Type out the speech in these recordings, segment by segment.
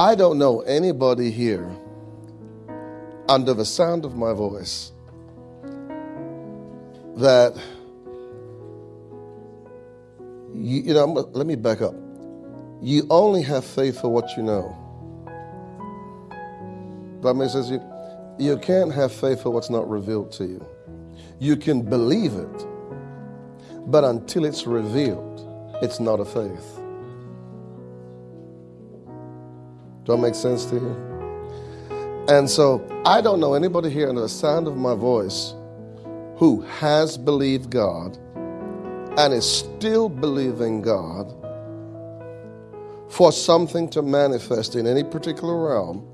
I don't know anybody here under the sound of my voice that you, you know let me back up. You only have faith for what you know. That makes sense you, you can't have faith for what's not revealed to you. You can believe it but until it's revealed it's not a faith do that make sense to you and so I don't know anybody here under the sound of my voice who has believed God and is still believing God for something to manifest in any particular realm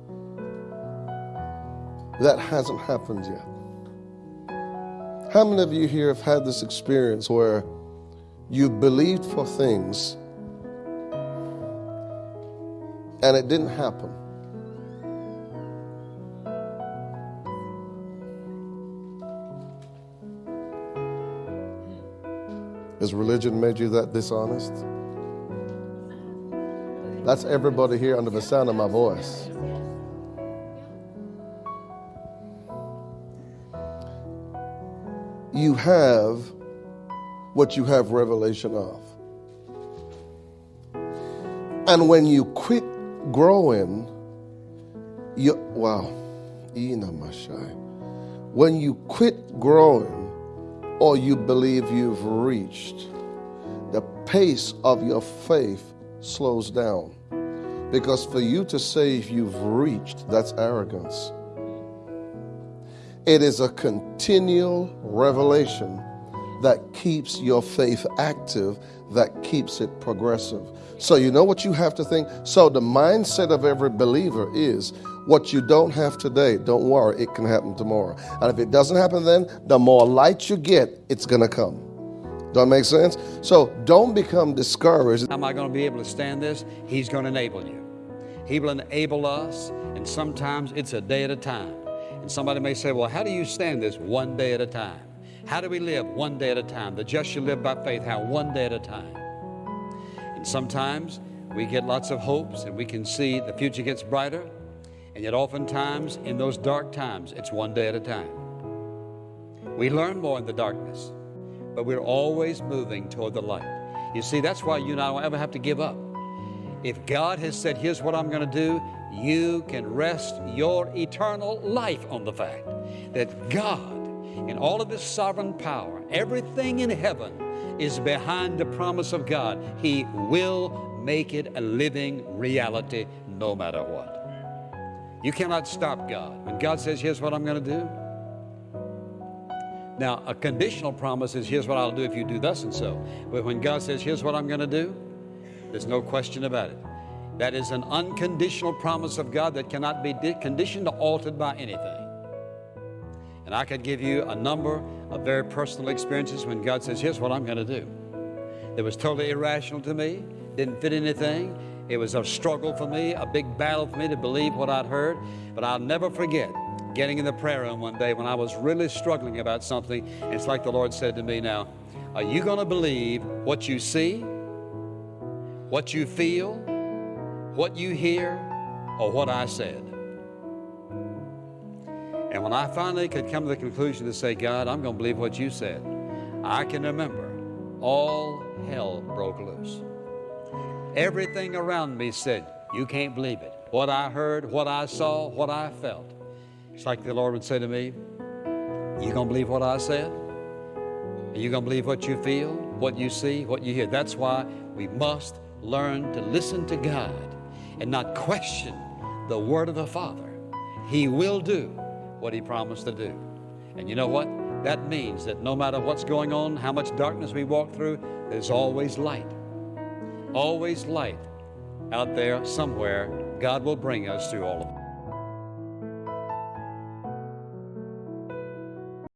that hasn't happened yet. How many of you here have had this experience where you believed for things and it didn't happen? Has religion made you that dishonest? That's everybody here under the sound of my voice. You have what you have revelation of. And when you quit growing, you wow, when you quit growing, or you believe you've reached, the pace of your faith slows down. Because for you to say you've reached, that's arrogance. It is a continual revelation that keeps your faith active, that keeps it progressive. So, you know what you have to think? So, the mindset of every believer is what you don't have today, don't worry, it can happen tomorrow. And if it doesn't happen then, the more light you get, it's going to come. That make sense? So don't become discouraged. Am I going to be able to stand this? He's going to enable you. He will enable us, and sometimes it's a day at a time. And somebody may say, Well, how do you stand this? One day at a time. How do we live? One day at a time. The just shall live by faith. How? One day at a time. And sometimes we get lots of hopes and we can see the future gets brighter. And yet, oftentimes, in those dark times, it's one day at a time. We learn more in the darkness, but we're always moving toward the light. You see, that's why you and I don't ever have to give up. If God has said, Here's what I'm going to do, you can rest your eternal life on the fact that God, in all of His sovereign power, everything in heaven is behind the promise of God. He will make it a living reality no matter what. You cannot stop God. When God says, here's what I'm going to do. Now, a conditional promise is, here's what I'll do if you do thus and so. But when God says, here's what I'm going to do, there's no question about it. That is an unconditional promise of God that cannot be conditioned or altered by anything. And I could give you a number of very personal experiences when God says, here's what I'm going to do. That was totally irrational to me, didn't fit anything, it was a struggle for me, a big battle for me to believe what I'd heard. But I'll never forget getting in the prayer room one day when I was really struggling about something. It's like the Lord said to me, Now, are you going to believe what you see, what you feel, what you hear, or what I said? And when I finally could come to the conclusion to say, God, I'm going to believe what you said, I can remember all hell broke loose. Everything around me said, You can't believe it. What I heard, what I saw, what I felt. It's like the Lord would say to me, You gonna believe what I said? Are you gonna believe what you feel, what you see, what you hear? That's why we must learn to listen to God and not question the word of the Father. He will do what He promised to do. And you know what? That means that no matter what's going on, how much darkness we walk through, there's always light always light out there somewhere. God will bring us through all of it.